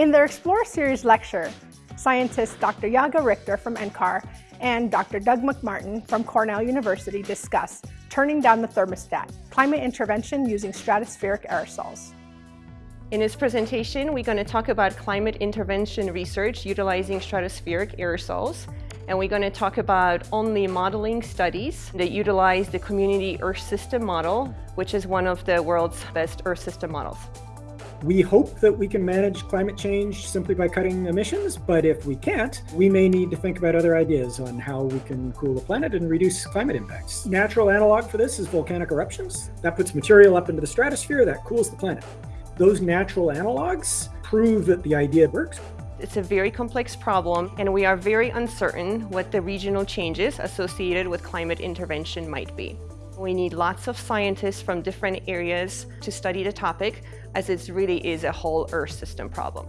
In their Explore Series lecture, scientists Dr. Yaga Richter from NCAR and Dr. Doug MacMartin from Cornell University discuss turning down the thermostat, climate intervention using stratospheric aerosols. In this presentation, we're going to talk about climate intervention research utilizing stratospheric aerosols. And we're going to talk about only modeling studies that utilize the Community Earth System model, which is one of the world's best Earth system models. We hope that we can manage climate change simply by cutting emissions, but if we can't, we may need to think about other ideas on how we can cool the planet and reduce climate impacts. Natural analog for this is volcanic eruptions. That puts material up into the stratosphere that cools the planet. Those natural analogs prove that the idea works. It's a very complex problem, and we are very uncertain what the regional changes associated with climate intervention might be. We need lots of scientists from different areas to study the topic as it really is a whole Earth system problem.